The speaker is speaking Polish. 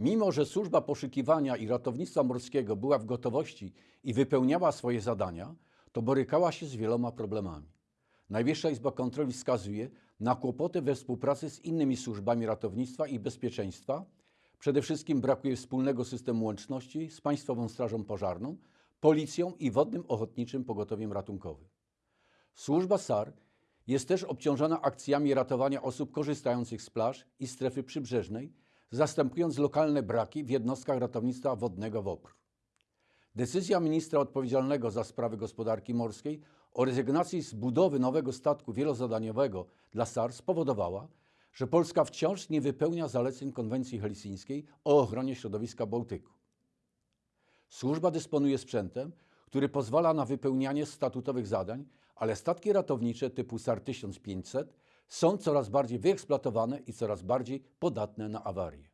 Mimo, że służba poszukiwania i ratownictwa morskiego była w gotowości i wypełniała swoje zadania, to borykała się z wieloma problemami. Najwyższa Izba Kontroli wskazuje na kłopoty we współpracy z innymi służbami ratownictwa i bezpieczeństwa. Przede wszystkim brakuje wspólnego systemu łączności z Państwową Strażą Pożarną, Policją i Wodnym Ochotniczym Pogotowiem Ratunkowym. Służba SAR jest też obciążona akcjami ratowania osób korzystających z plaż i strefy przybrzeżnej, zastępując lokalne braki w jednostkach ratownictwa wodnego WOPR. Decyzja ministra odpowiedzialnego za sprawy gospodarki morskiej o rezygnacji z budowy nowego statku wielozadaniowego dla SAR spowodowała, że Polska wciąż nie wypełnia zaleceń konwencji helsińskiej o ochronie środowiska Bałtyku. Służba dysponuje sprzętem, który pozwala na wypełnianie statutowych zadań, ale statki ratownicze typu SAR 1500 są coraz bardziej wyeksploatowane i coraz bardziej podatne na awarie.